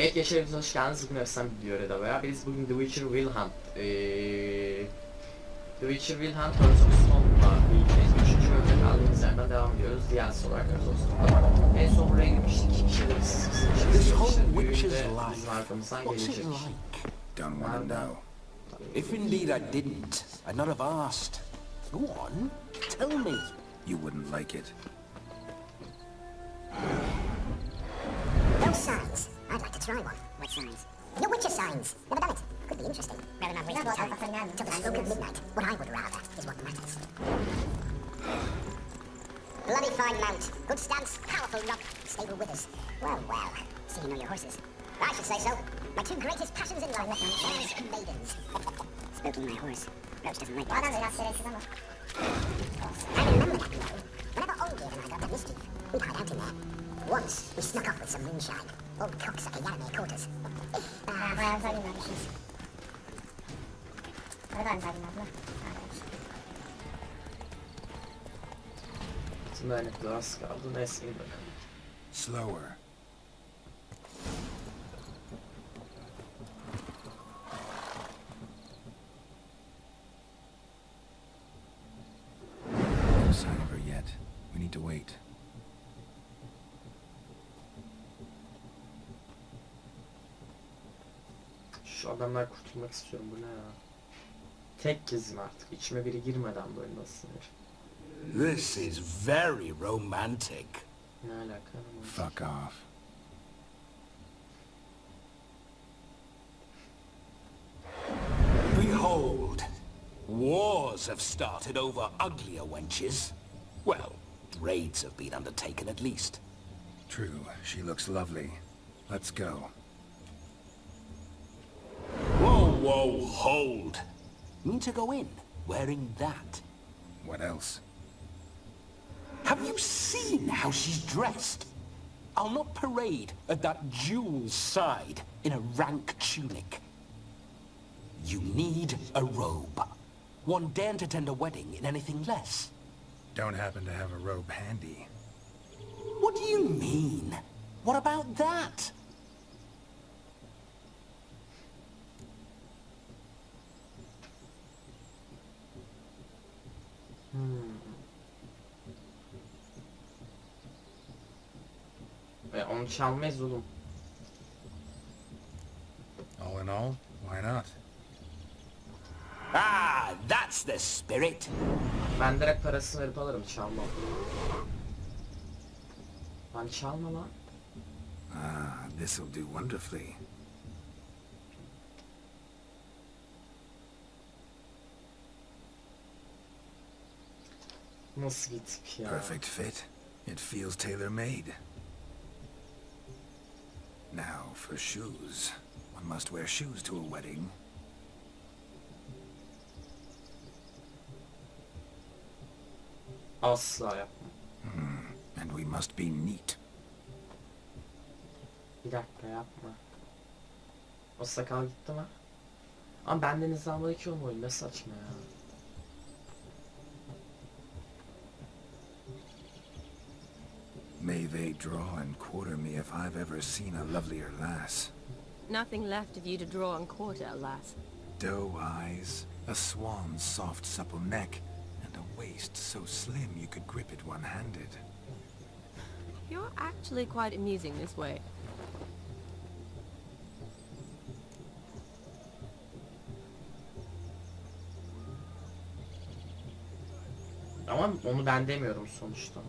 Evet Yaşar hoş geldiniz. Bugün efsane bir video da veya biz bugün The Witcher Will Hunt ee, The Witcher Will Hunt Hearts of Stone'la birlikteyiz. Üçüncü bölümde kaldığımız yerden devam ediyoruz. DLC olarak Hearts of Stone'da. En son buraya girmiştik. İki kişiyle biz işte büyüğünde witch's bizim life. arkamızdan What's it gelecek. like? Don't want to know. If indeed I didn't, I'd not have asked. Go on, tell me. You wouldn't like it. Those signs. Try one. What signs? The Witcher signs. Never done it. Could be interesting. Rather not waste time. Till the stroke of midnight. What I would rather is what matters. Bloody fine mount. Good stance, powerful knock, stable withers. Well, well. See you know your horses. I should say so. My two greatest passions in life. are Hares and maidens. Spooking my horse. Roach doesn't like that. I remember that blow. Whenever Olgierd and I got the mischief, we'd hide out in there. Once, we snuck off with some moonshine. Old cocksucker caught us. Ah, bayağı güzel dinlenmişiz. Ne kadar güzel Tüm dayanıklı az kaldı. Neyse iyi bakalım. Slower. No sign of her yet. We need to wait. Şu kurtulmak istiyorum. Bu ne ya? Tek gezim artık. İçime biri girmeden böyle nasıl? This is very romantic. Ne alaka? ama? Fuck off. Behold, wars have started over uglier wenches. Well, raids have been undertaken at least. True, she looks lovely. Let's go. Whoa, hold. Mean to go in, wearing that. What else? Have you seen how she's dressed? I'll not parade at that jewel's side in a rank tunic. You need a robe. One daren't attend a wedding in anything less. Don't happen to have a robe handy. What do you mean? What about that? E, onu çalmayız oğlum. All in all, why not? Ah, that's the spirit. Ben direkt parasını verip alırım çalmam. Lan çalma lan. Ah, this'll do wonderfully. Perfect fit. It feels tailor-made. Now for shoes. One must wear shoes to a wedding. Oh, Asla yapma. Hmm, and we must be neat. Bir dakika yapma. O sakal gitti mi? Ama benden izlenmedi ki o oyun ne saçma ya. May they draw and quarter me if I've ever seen a lovelier lass. Nothing left of you to draw and quarter, alas. Doe eyes, a swan's soft supple neck, and a waist so slim you could grip it one-handed. You're actually quite amusing this way. Ama onu ben demiyorum sonuçta.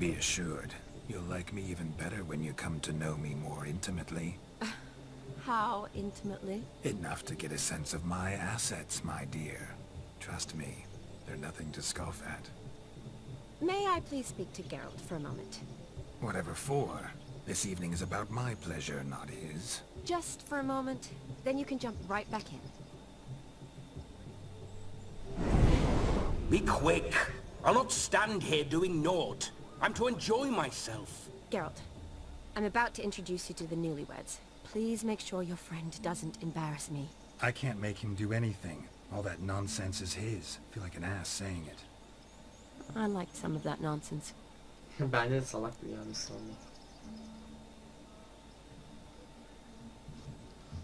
Be assured, you'll like me even better when you come to know me more intimately. How intimately? Enough to get a sense of my assets, my dear. Trust me, they're nothing to scoff at. May I please speak to Geralt for a moment? Whatever for, this evening is about my pleasure, not his. Just for a moment, then you can jump right back in. Be quick. I'll not stand here doing naught. I'm to enjoy myself. Geralt, I'm about to introduce you to the newlyweds. Please make sure your friend doesn't embarrass me. I can't make him do anything. All that nonsense is his. I feel like an ass saying it. I liked some of that nonsense. Bence de salak bir yani sandım.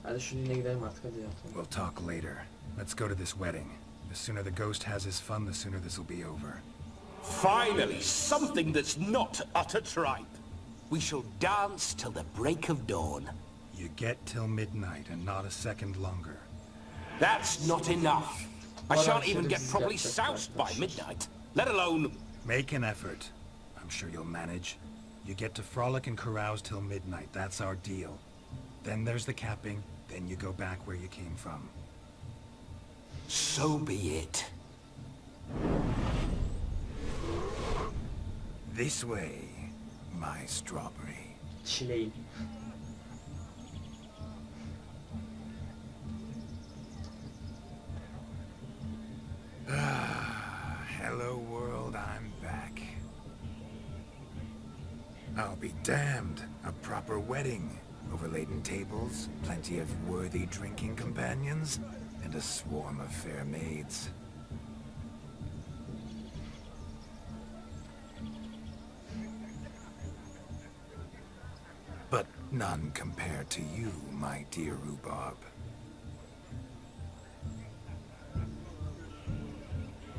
Hadi şu düğüne gidelim artık hadi ya. We'll talk later. Let's go to this wedding. The sooner the ghost has his fun, the sooner this'll be over. Finally, something that's not utter tripe. We shall dance till the break of dawn. You get till midnight and not a second longer. That's not enough. I shan't even get properly soused by midnight, let alone... Make an effort. I'm sure you'll manage. You get to frolic and carouse till midnight. That's our deal. Then there's the capping. Then you go back where you came from. So be it. This way, my strawberry. Çileğim. Ah, hello world, I'm back. I'll be damned. A proper wedding. Overladen tables, plenty of worthy drinking companions, and a swarm of fair maids. None compared to you, my dear rhubarb.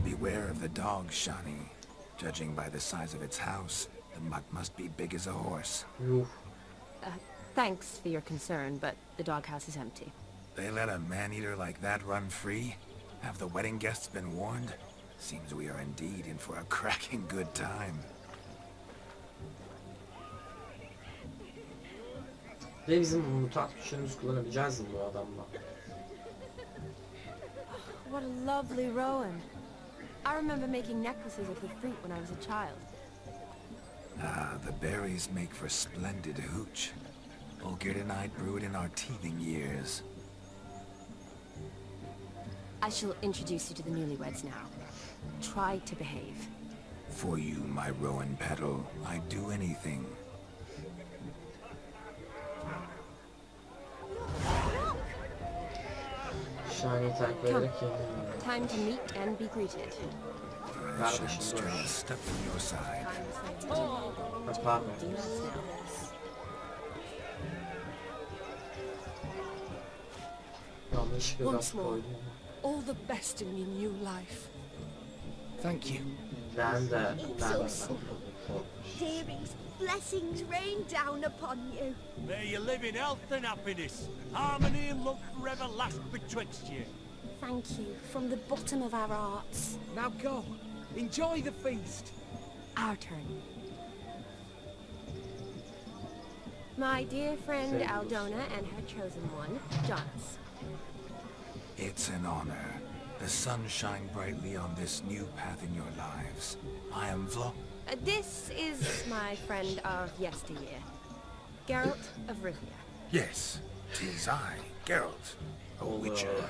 Beware of the dog, Shani. Judging by the size of its house, the mutt must be big as a horse. Yuh. Thanks for your concern, but the doghouse is empty. They let a man-eater like that run free? Have the wedding guests been warned? Seems we are indeed in for a cracking good time. Ve bizim mutant güçlerimizi kullanabileceğiz mi bu adamla? What a lovely Rowan. I remember making necklaces of the fruit when I was a child. Ah, the berries make for splendid hooch. Olgierd and I brewed in our teething years. I shall introduce you to the newlyweds now. Try to behave. For you, my Rowan petal, I'd do anything. Şahaneyi takip ederek yenilmiyor. Time to meet and be greeted. I shan't a step from your side. Bak pardon. Demons now. Once more. All the best in your new life. Thank you. Ben de, ben de. Dearing's blessings rain down upon you. May you live in health and happiness. Harmony and love forever last betwixt you. Thank you from the bottom of our hearts. Now go. Enjoy the feast. Our turn. My dear friend Very. Aldona and her chosen one, Jonas. It's an honor. The sun shine brightly on this new path in your lives. I am Vlo... Uh, this is my friend of yesteryear, Geralt of Rivia. Yes, tis I, Geralt, a witcher.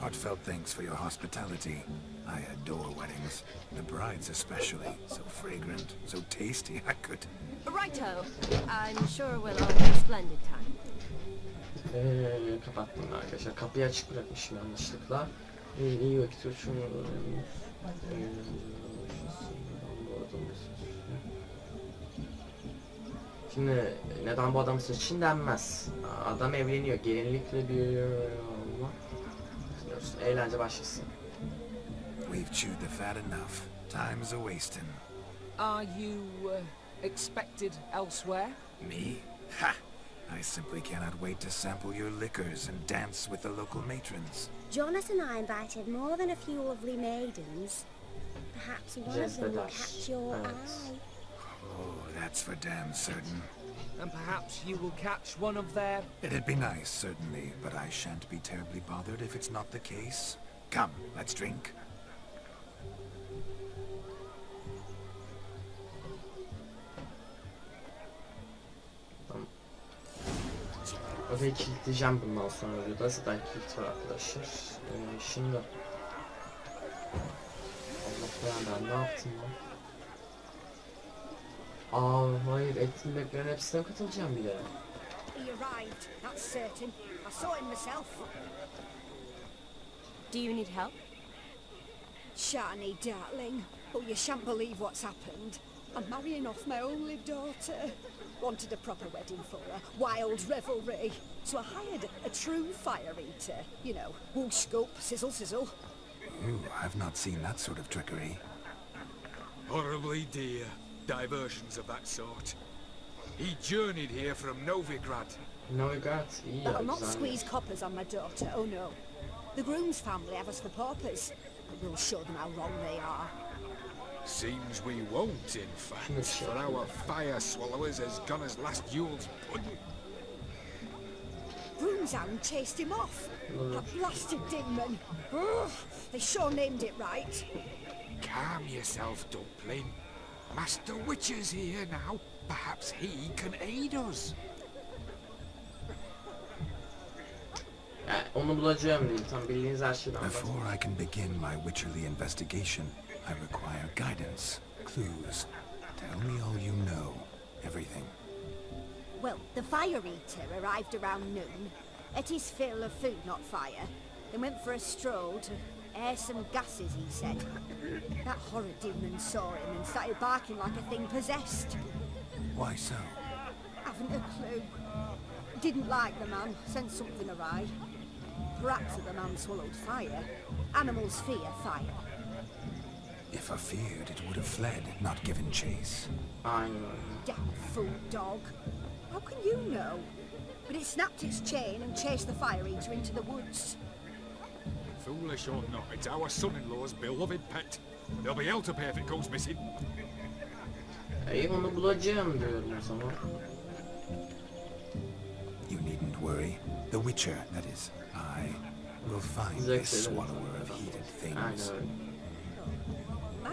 Heartfelt thanks for your hospitality. I adore weddings. The brides especially. So fragrant, so tasty, I could... Righto. I'm sure we'll all have a splendid time. Eee kapattım arkadaşlar. Kapıyı açık bırakmışım yanlışlıkla. İyi, iyi vakit geçiyor. Şimdi neden bu adam seçin denmez. Adam evleniyor. Gelinlikle bir olma. Eğlence başlasın. We've chewed the fat enough. Time's a wasting. Are you uh, expected elsewhere? Me? Ha! I simply cannot wait to sample your liquors and dance with the local matrons. Jonas and I invited more than a few lovely maidens. Perhaps one of them will catch your Evet. eye. Oh, that's for damn certain. And perhaps you will catch one of their... It'd be nice, certainly, but I shan't be terribly bothered if it's not the case. Come, let's drink. Odayı kilitleyeceğim bundan sonra videoda. Zaten kilit var arkadaşlar. Ee, şimdi... Allah belanı ben ne yaptım lan? Aa hayır etkinliklerin hepsine katılacağım bir de. He arrived, that's certain. I saw him myself. Do you need help? Shani, darling. Oh, you shan't believe what's happened. I'm marrying off my only daughter. Wanted a proper wedding for her. Wild revelry. So I hired a true fire eater. You know, whoosh scoop, sizzle sizzle. Ooh, I've not seen that sort of trickery. Horribly dear diversions of that sort. He journeyed here from Novigrad. Novigrad iyi ya That'll not squeeze coppers on my daughter, oh no. The groom's family have us for paupers. But we'll show them how wrong they are. Seems we won't, in fact, for our fire swallowers has gone as last Yule's pudding. Groom's hound chased him off. That blasted demon. Ugh, they sure named it right. Calm yourself, Dumpling. Master Witcher's here now. Perhaps he can aid us. Yani onu bulacağım değil. Tam bildiğiniz her şeyden Before. I can begin my Witcherly investigation, I require guidance, clues. Tell me all you know. Everything. Well, the fire eater arrived around noon, ate his fill of food, not fire, then went for a stroll to air some gases, he said. That horror demon saw him and started barking like a thing possessed. Why so? Haven't a clue. Didn't like the man, sensed something awry. Perhaps the man swallowed fire. Animals fear fire. If I feared, it would have fled, not given chase. Aynen öyle. Damn fool dog. How can you know? But it snapped its chain and chased the fire eater into the woods. Foolish or not, it's our son-in-law's beloved pet. There'll be hell to pay if it goes missing. İyi onu bulacağım diyorum o zaman. You needn't worry. The Witcher, that is, I, will find Zack this swallower of heated Aynen things. öyle.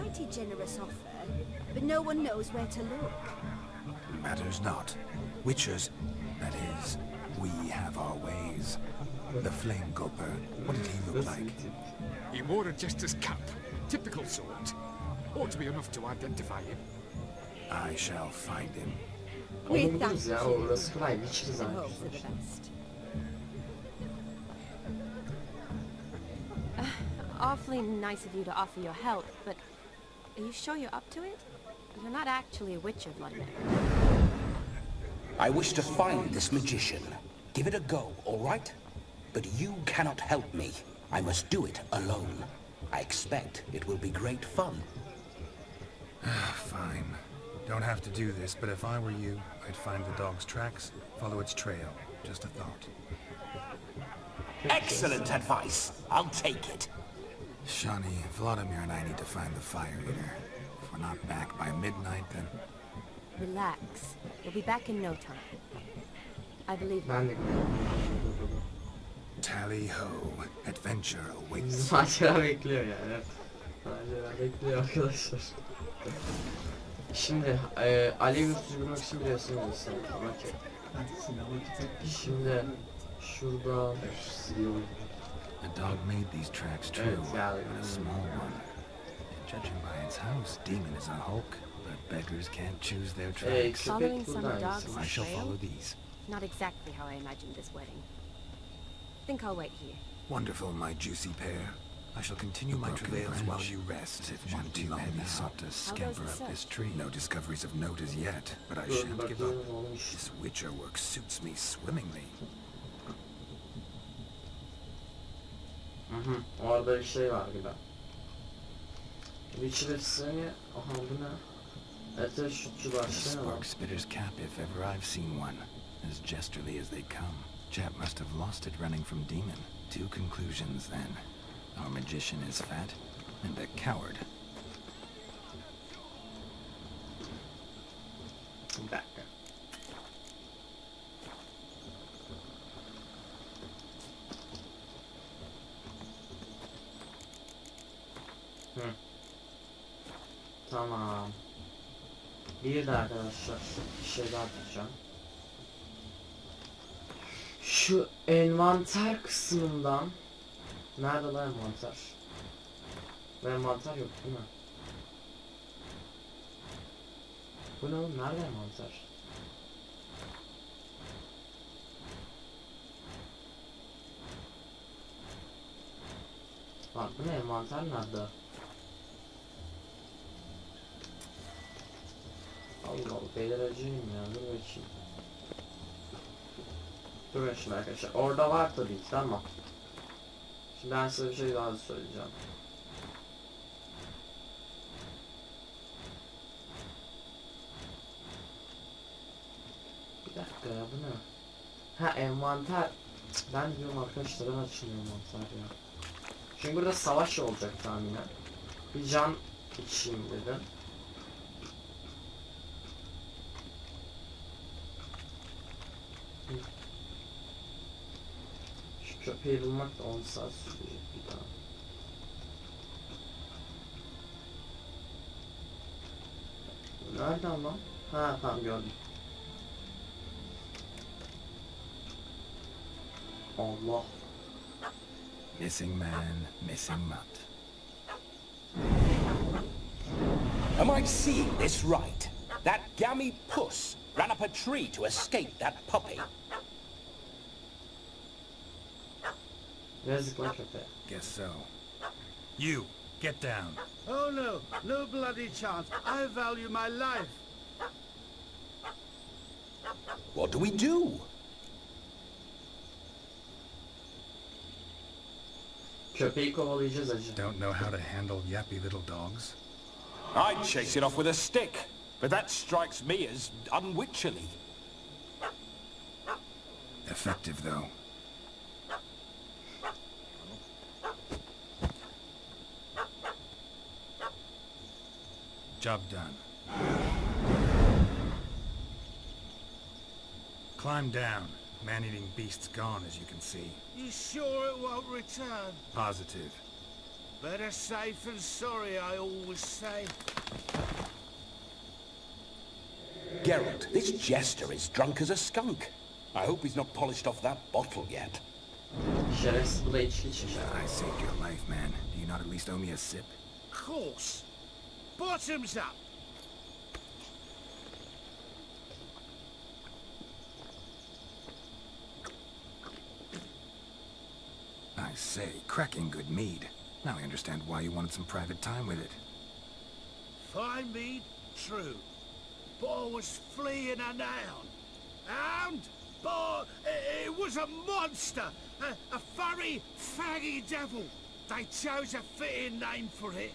Mighty generous offer, but no one knows where to look. Matters not. Witchers, that is, we have our ways. The Flame Gulper, what did he look like? He wore a jester's cap. Typical sort. Ought to be enough to identify him. I shall find him. Onu We buluruz thank ya. you. Orası kolay. Witcher hope for the best. Uh, awfully nice of you to offer your help, but are you sure you're up to it? You're not actually a witcher, Vlodimir. I wish to find this magician. Give it a go, all right? But you cannot help me. I must do it alone. I expect it will be great fun. Ah, fine. Don't have to do this, but if I were you, I'd find the dog's tracks, follow its trail. Just a thought. Excellent advice. I'll take it. Shani, Vlodimir and I need to find the fire eater. If we're not back by midnight, then... Relax. We'll be back in no time. I believe you. Tally-ho, adventure awaits. Bizi macera bekliyor yani. Macera bekliyor arkadaşlar. Şimdi e, alev sürdürmek için biliyorsunuz insan. Okey. Şimdi şurada. The dog made these tracks true, but a small one. And judging by its house, Demon is a hulk, but beggars can't choose their Hey, tracks. Following köpek some buradan dogs gitsin. I shall trail? follow these. Not exactly how I imagined this wedding. Think I'll wait here. Wonderful, my juicy pair. I shall continue my travails while you rest. If one too heavy sought to scamper the up this tree. No discoveries of note as yet, but I shan't give up. This Witcher work suits me swimmingly. Hı hı. Orada bir şey var gibi. Witcher efsane. Aha bu ne? Ete şutçu The başlayalım. Spark Spitter's cap if ever I've seen one. As jesterly as they come. Chap must have lost it running from Demon. Two conclusions then. Our magician is fat, and a coward. Bir dakika. Hı. Tamam. Bir de arkadaşlar bir şey daha tutacağım. şu envanter kısmından Nerede lan envanter? Ve envanter yok değil mi? Bu ne oğlum? Nerede envanter? Bak bu ne envanter nerede? Allah Allah beyler acıyım ya dur bakayım. Dur şimdi arkadaşlar orada var tabii ki tamam. Şimdi ben size bir şey daha söyleyeceğim. Bir dakika ya bu ne? Ha envanter. Ben diyorum arkadaşlar ben açmıyor envanter ya. Çünkü burada savaş olacak tahminen. Bir can içeyim dedim. Da 10 saat. Nereden lan? Ha tamam gördüm. Allah. Missing man, missing mutt. Am I seeing this right? That gammy puss ran up a tree to escape that puppy. Yazık lan köpeğe. Guess so. You, get down. Oh no, no bloody chance. I value my life. What do we do? Köpeği kovalayacağız acı. Don't know how to handle yappy little dogs? I'd chase it off with a stick, but that strikes me as unwitcherly. Effective, though. Job done. Climb down. Man-eating beast's gone, as you can see. You sure it won't return? Positive. Better safe than sorry, I always say. Geralt, this jester is drunk as a skunk. I hope he's not polished off that bottle yet. Şerefsiz bu da içki içmiş. I saved your life, man. Do you not at least owe me a sip? Of Course. Bottoms up. I say, cracking good mead. Now I understand why you wanted some private time with it. Fine mead, true. But I was fleeing a noun. Hound? But it, it was a monster. A, a furry, faggy devil. They chose a fitting name for it.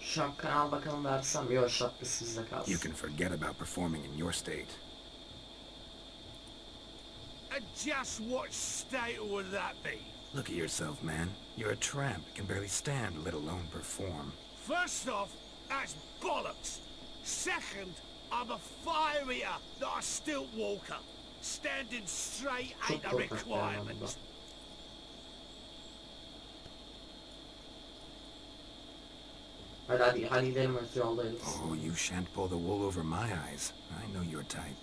Şapkanı al bakalım versem. Yok şapkası bizde kalsın. You can forget about performing in your state. And just what state would that be? Look at yourself, man. You're a tramp, can barely stand, let alone perform. First off, that's bollocks. Second, I'm a fire eater, not a stilt walker. Standing straight ain't a korkak bir anlamda. requirement. Oh, you shan't pull the wool over my eyes. I know your type.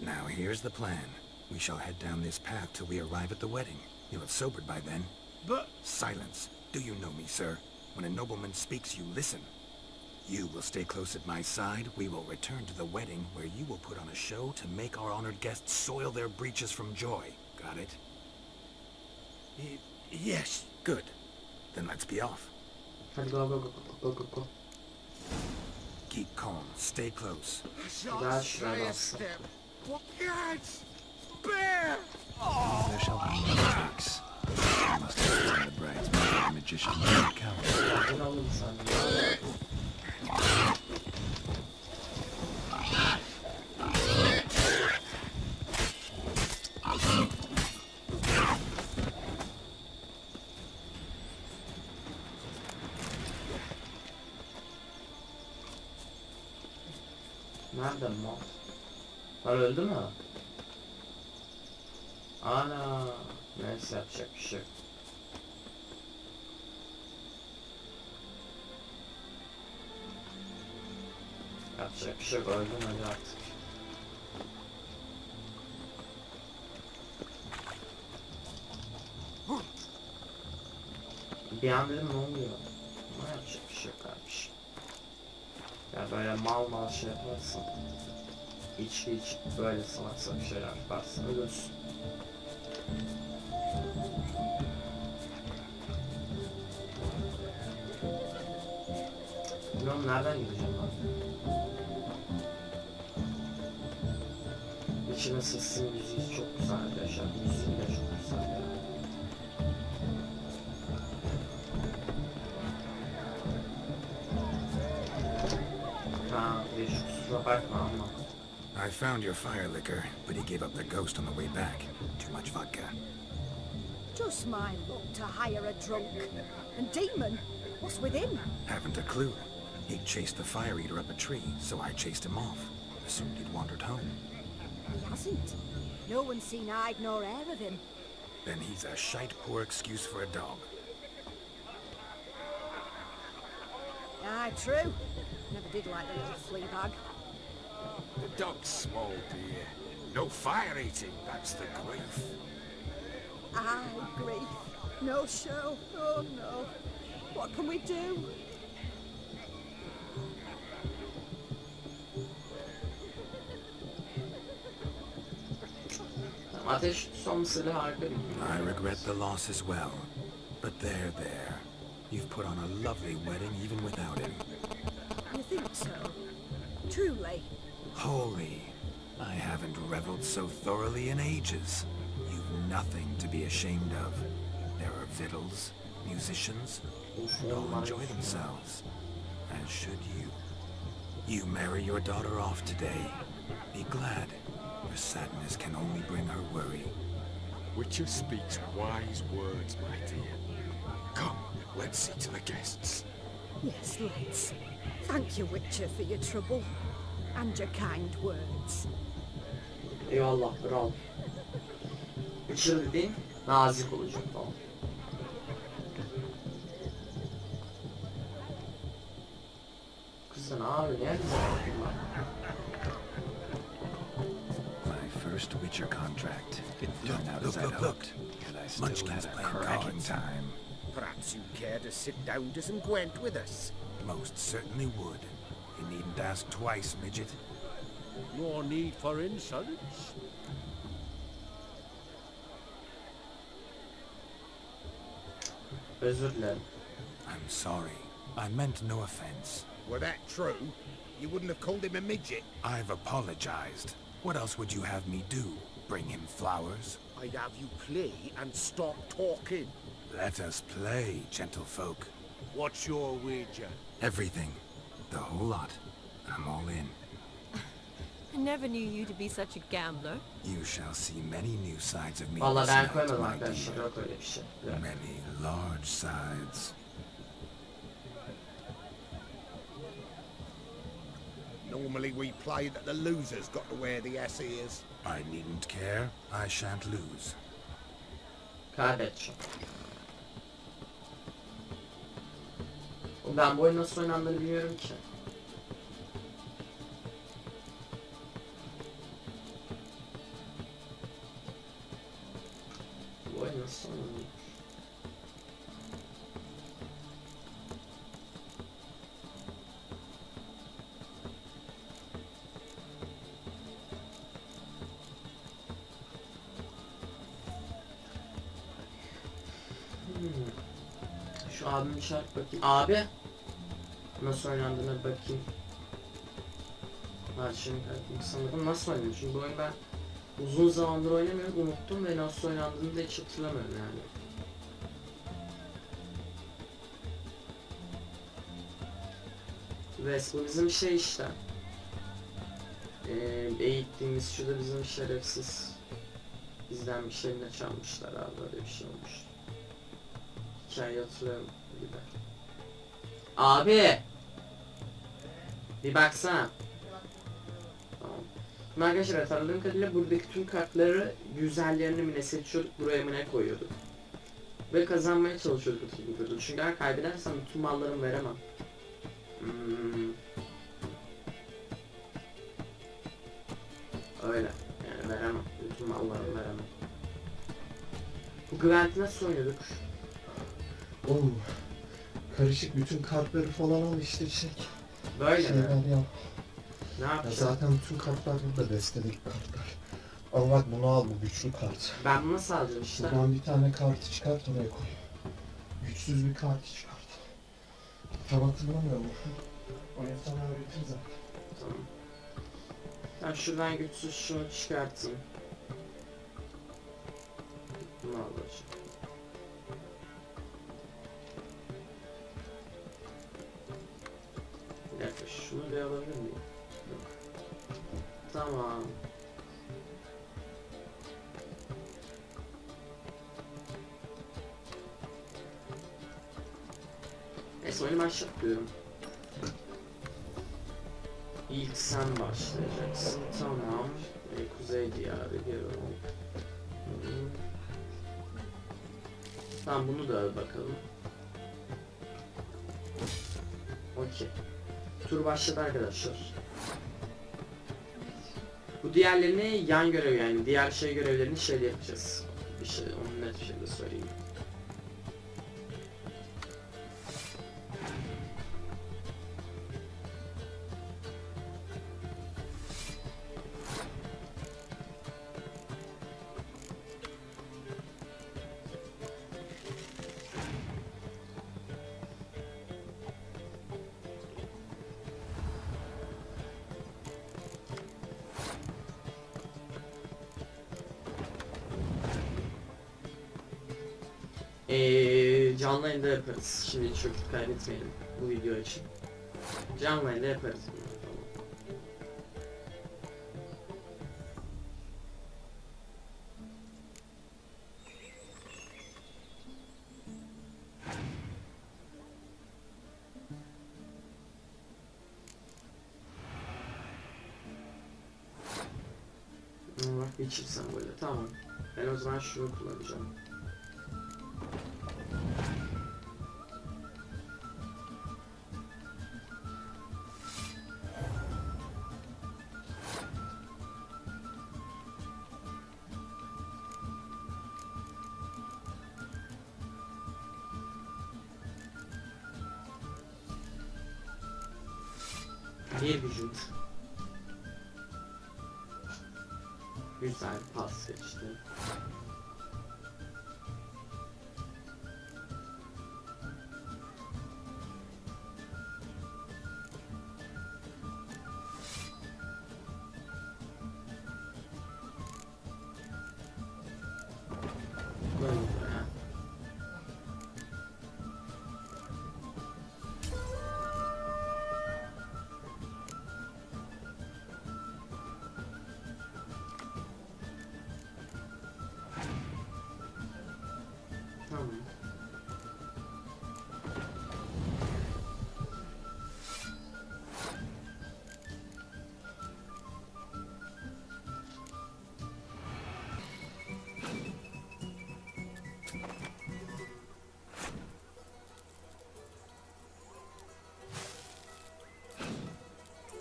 Now, here's the plan. We shall head down this path till we arrive at the wedding. You'll have sobered by then. But Silence. Do you know me, sir? When a nobleman speaks, you listen. You will stay close at my side. We will return to the wedding, where you will put on a show to make our honored guests soil their breeches from joy. Got it? y- yes, Good. Then let's be off. Go go go go go go. Keep calm. Stay close. şuraya a step. Guards? Bear! There shall be no mistakes. You must have the bride's magician, Nerede mal? Lan öldü mü? Ana. Neyse yapacak bir şey yok. Yapacak bir şey yok. Öldüm artık. Bir an dedim ne oluyor? Ne yapacak bir şey yok. Ya böyle mal mal şey yaparsın. İçki iç böyle salak salak şeyler yaparsın ölürsün. Bilmiyorum nereden gideceğim ben. Witcher'ın sesinin müziği çok güzel arkadaşlar. Müziği de çok güzel ya. Ha, bir şu kusura bakma ama. I found your fire liquor, but he gave up the ghost on the way back. Too much vodka. Just my luck to hire a drunk. And Demon, what's with him? Haven't a clue. He chased the fire eater up a tree, so I chased him off. Assumed he'd wandered home. He hasn't. No one's seen hide nor hair of him. Then he's a shite poor excuse for a dog. Aye, true. Never did like the little flea bag. The dog's small, dear. No fire eating, that's the grief. Aye, grief. No show. Oh no. What can we do? Ateş tutulmasıyla harika bir I regret the loss as well. But there, there. You've put on a lovely wedding even without him. You think so? Truly? Holy, I haven't reveled so thoroughly in ages. You've nothing to be ashamed of. There are victuals, musicians, and all enjoy themselves. As should you. You marry your daughter off today. Be glad, for sadness can only bring her worry. Witcher speaks wise words, my dear. Come, let's see to the guests. Yes, let's. Thank you, Witcher, for your trouble. And your kind words. Eyvallah bravo. Witcher dediğin nazik olacak falan. Kızın abi ne güzel first Witcher contract didn't Look, turn out look, as I'd look, look. hoped. And I still Munchkin's had a cracking time. Perhaps you'd care to sit down to some Gwent with us. Most certainly would. You needn't ask twice, midget. No need for insults. Özür dilerim. I'm sorry. I meant no offense. Were that true, you wouldn't have called him a midget. I've apologized. What else would you have me do? Bring him flowers? I'd have you play and stop talking. Let us play, gentlefolk. What's your wager? Everything. The whole lot. I'm all in. I never knew you to be such a gambler. You shall see many new sides of me Vallahi this ben night, koymadım my dear. Yok öyle bir şey. Yok. Many large sides. Normally we play that the loser's got to wear the S ears. I needn't care. I shan't lose. Kaybedeceğim. Oğlum Ben bu oyun nasıl oynandığını bilmiyorum ki. Şart bakayım. Abi! Nasıl oynandığına bakayım. Var şimdi sanırım nasıl oynanıyor çünkü bu oyunu ben uzun zamandır oynamıyorum unuttum ve nasıl oynandığını da hiç hatırlamıyorum yani. Wes bu bizim şey işte. Ee, eğittiğimiz şurada bizim şerefsiz bizden bir şeyini çalmışlar abi böyle bir şey olmuş. Hikayeyi hatırlıyorum. Abi! Bir baksana. Tamam. Şimdi arkadaşlar hatırladığım kadarıyla buradaki tüm kartları güzellerini mi ne seçiyorduk buraya mı ne koyuyorduk. Ve kazanmaya çalışıyorduk hatırladığım kadarıyla. Çünkü eğer kaybedersem bütün mallarımı veremem. Hmm. Öyle. Yani veremem. Bütün mallarımı veremem. Bu Gwent'i nasıl oynuyorduk? Oğlum karışık bütün kartları falan al işte çek. Böyle mi? Şeyler yap. Ne Ya yapacağım? zaten bütün kartlar burada destedeki kartlar. Al bak bunu al bu güçlü kart. Ben bunu nasıl alacağım işte? Buradan bir tane kartı çıkart oraya koy. Güçsüz bir kart çıkart. Tam hatırlamıyor musun? Oyun sonunu bitiririz. Tamam. Ben şuradan güçsüz şunu çıkartayım. Bunu alacağım. Şunu bir alabilir miyim? Yok. Tamam. Neyse oyunu başlatıyorum. İlk sen başlayacaksın. Tamam. Ee, Kuzey diyarı geri ol. Tamam bunu da al bakalım. Okey. Tur başladı arkadaşlar. Bu diğerlerini yan görev yani diğer şey görevlerini şeyde yapacağız. Bir şey onu net bir şekilde söyleyeyim. Yaparız. Şimdi çok kaybetmeyelim bu video için. Canlı yayında yaparız bunu. Tamam. Sembolü tamam. Ben o zaman şunu kullanacağım.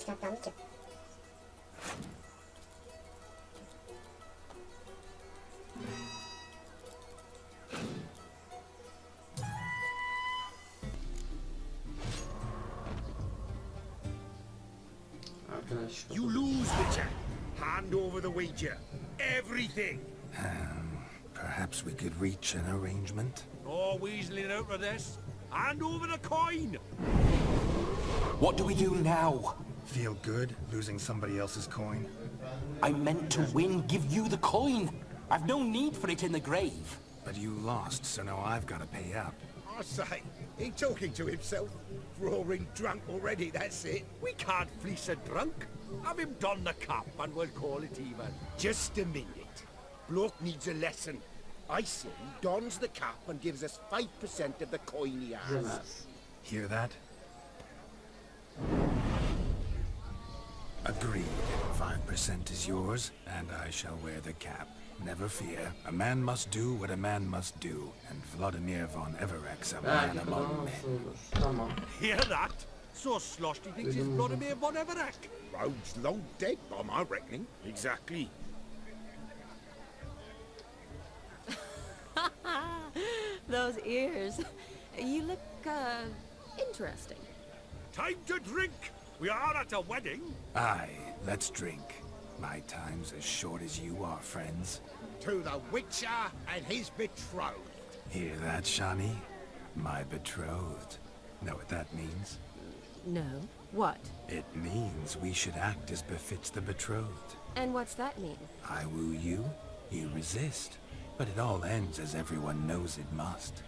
Çıkartlandı ki. Arkadaş. You lose, Witcher. Hand over the wager. Everything. Um, perhaps we could reach an arrangement? No weaseling out of this. Hand over the coin. What do we do now? Feel good losing somebody else's coin? I meant to win, give you the coin. I've no need for it in the grave. But you lost, so now I've got to pay up. I say, he talking to himself. Roaring drunk already, that's it. We can't fleece a drunk. Have him don the cap and we'll call it even. Just a minute. Bloke needs a lesson. I say he dons the cap and gives us 5% of the coin he has. Demez. Hear that? Agreed. Five percent is yours, and I shall wear the cap. Never fear. A man must do what a man must do, and Vlodimir von Everec a man among falan men. nasıl olur? Hear that? So sloshed he thinks he's Vlodimir von Everec. Rhodes long dead, by my reckoning. Exactly. Those ears. You look, uh, interesting. Time to drink. We are at a wedding. Aye, let's drink. My time's as short as you are, friends. To the Witcher and his betrothed. Hear that, Shani? My betrothed. Know what that means? No. What? It means we should act as befits the betrothed. And what's that mean? I woo you, you resist. But it all ends as everyone knows it must.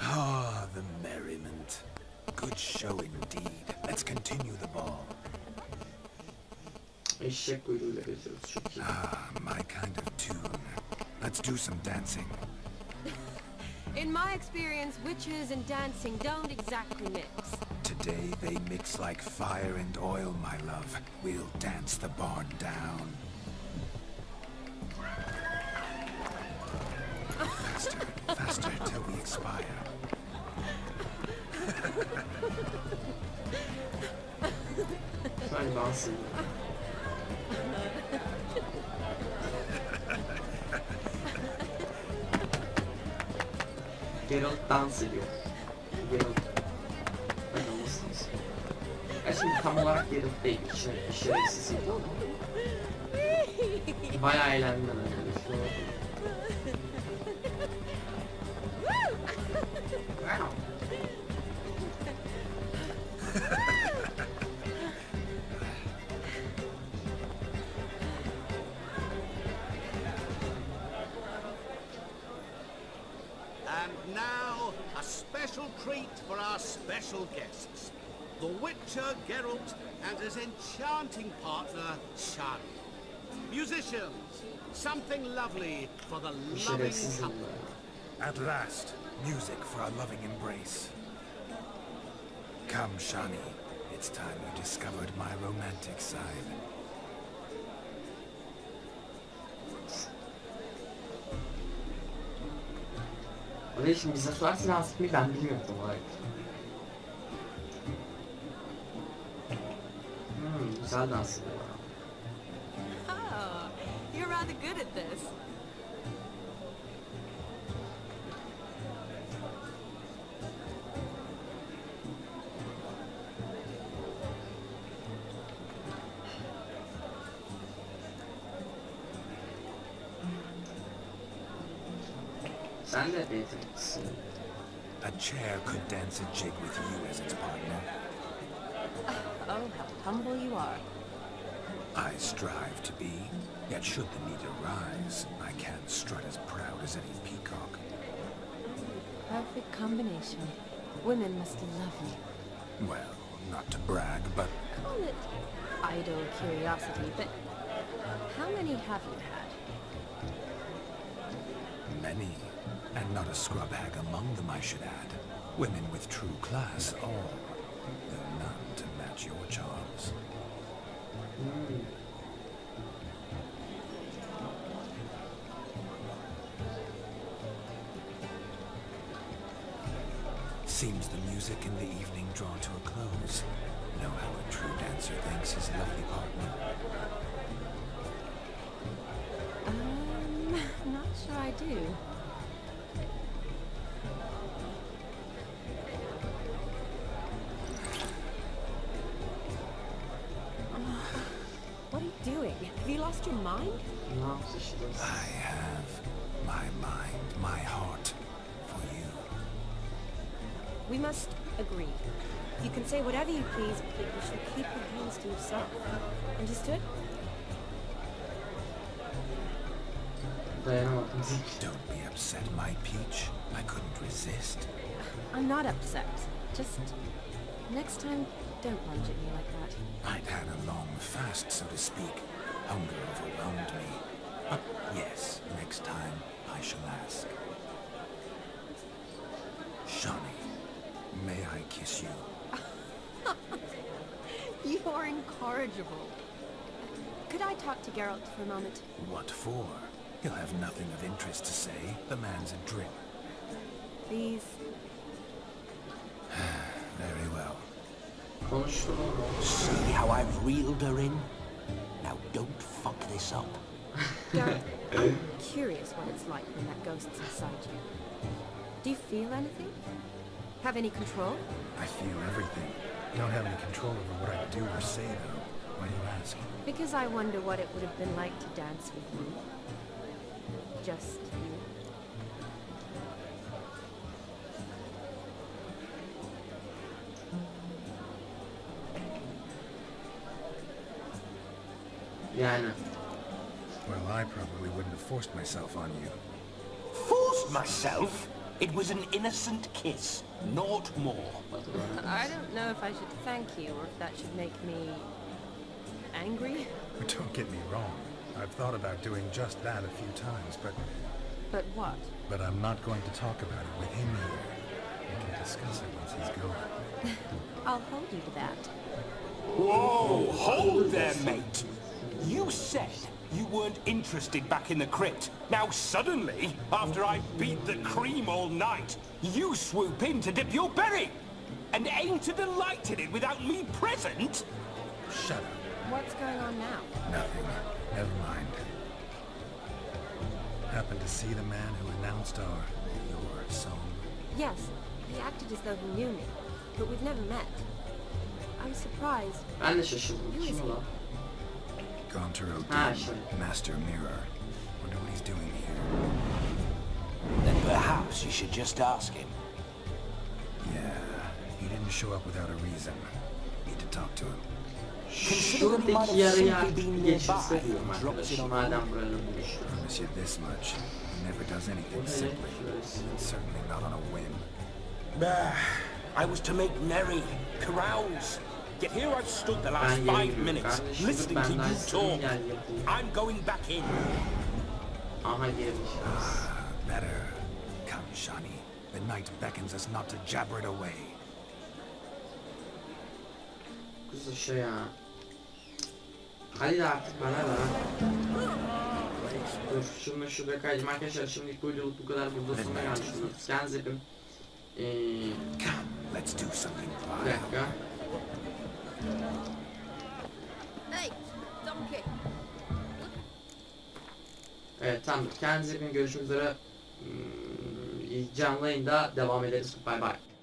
Ah, the merriment. Good show indeed. Let's continue the ball. Eşek kuyruğuyla geziyoruz çok iyi. Ah, my kind of tune. Let's do some dancing. In my experience, witches and dancing don't exactly mix. Today they mix like fire and oil, my love. We'll dance the barn down. Faster, faster till we expire. Sen dans ediyor. Geralt dans ediyor. Geralt. Ben olmasınız. Ya şimdi tam olarak Geralt değil. İşin, işin ama. Bayağı eğlendim And now, a special treat for our special guests. The Witcher Geralt and his enchanting partner, Shani. Musicians, something lovely for the loving couple. At last, music for a loving embrace. Come, Shani. It's time you discovered my romantic side. Oraya şimdi bize sorarsa dans etmeyi ben bilmiyordum olarak. Hmm, güzel dans. Oh, you're rather good at this. Dance a jig with you as its partner. Oh, how humble you are. I strive to be, yet should the need arise, I can't strut as proud as any peacock. Perfect combination. Women must love you. Well, not to brag, but Call it idle curiosity, but how many have you had? many. And not a scrub hag among them, I should add. Women with true class, all. Though none to match your charms. Seems the music in the evening draw to a close. Know how a true dancer thanks his lovely partner. Um, not sure I do. Lost your mind? Işte? I have my mind, my heart for you. We must agree. You can say whatever you please, but you should keep your hands to yourself. Understood? Don't be upset, my peach. I couldn't resist. I'm not upset. Just next time, don't lunge at me like that. I'd had a long fast, so to speak. Hunger overwhelmed me. But yes, next time I shall ask. Shani, may I kiss you? You are incorrigible. Could I talk to Geralt for a moment? What for? He'll have nothing of interest to say. The man's a drip. Please. Very well. See how I've reeled her in? Now don't fuck this up. Geralt, I'm curious what it's like when that ghost's inside you. Do you feel anything? Have any control? I feel everything. You don't have any control over what I do or say, though. Why do you ask? Because I wonder what it would have been like to dance with you. Just you. Yani. Well, I probably wouldn't have forced myself on you. Forced myself? It was an innocent kiss, naught more. I don't know if I should thank you or if that should make me angry. But don't get me wrong. I've thought about doing just that a few times, but But what? but I'm not going to talk about it with him here. We can discuss it once he's gone. I'll hold you to that. Whoa, hold there, mate. You said you weren't interested back in the crypt. Now suddenly, after I beat the cream all night, you swoop in to dip your berry. And aim to delight in it without me present? Shut up. What's going on now? Nothing. Never mind. Happened to see the man who announced our... your song? Yes, he acted as though he knew me, but we've never met. I was surprised. Ben de şaşırdım. Who is Kim he? O lan? Ah, Dim. Master Mirror. Wonder what he's doing here. Then perhaps you should just ask him. Yeah, he didn't show up without a reason. Need to talk to him. Consider he might Şuradaki have yarıyı simply artık been bir geçirse nearby diyorum and dropped in arkadaşım. on Madem the burada. Promise you this much. He never does anything simply. Şurası. And certainly not on a whim. Bah, I was to make merry, carouse. Yet here I've stood the last five minutes listening to Ben daha you istedim talk. gel yapayım. I'm going back in. Aha girmiş. Better. Come, Shani. The night beckons us not to jabber it away. Kızı şey ya. Hadi de artık bana da. Dur şunu şurada kaydım arkadaşlar şimdilik bu videoluk bu kadar burada sonuna gelmiş şunu. Kendinize yapın. Ee, let's do something bir dakika. Evet tamam kendinize yapın görüşmek üzere. Hmm, canlı yayında devam ederiz. Bay bay.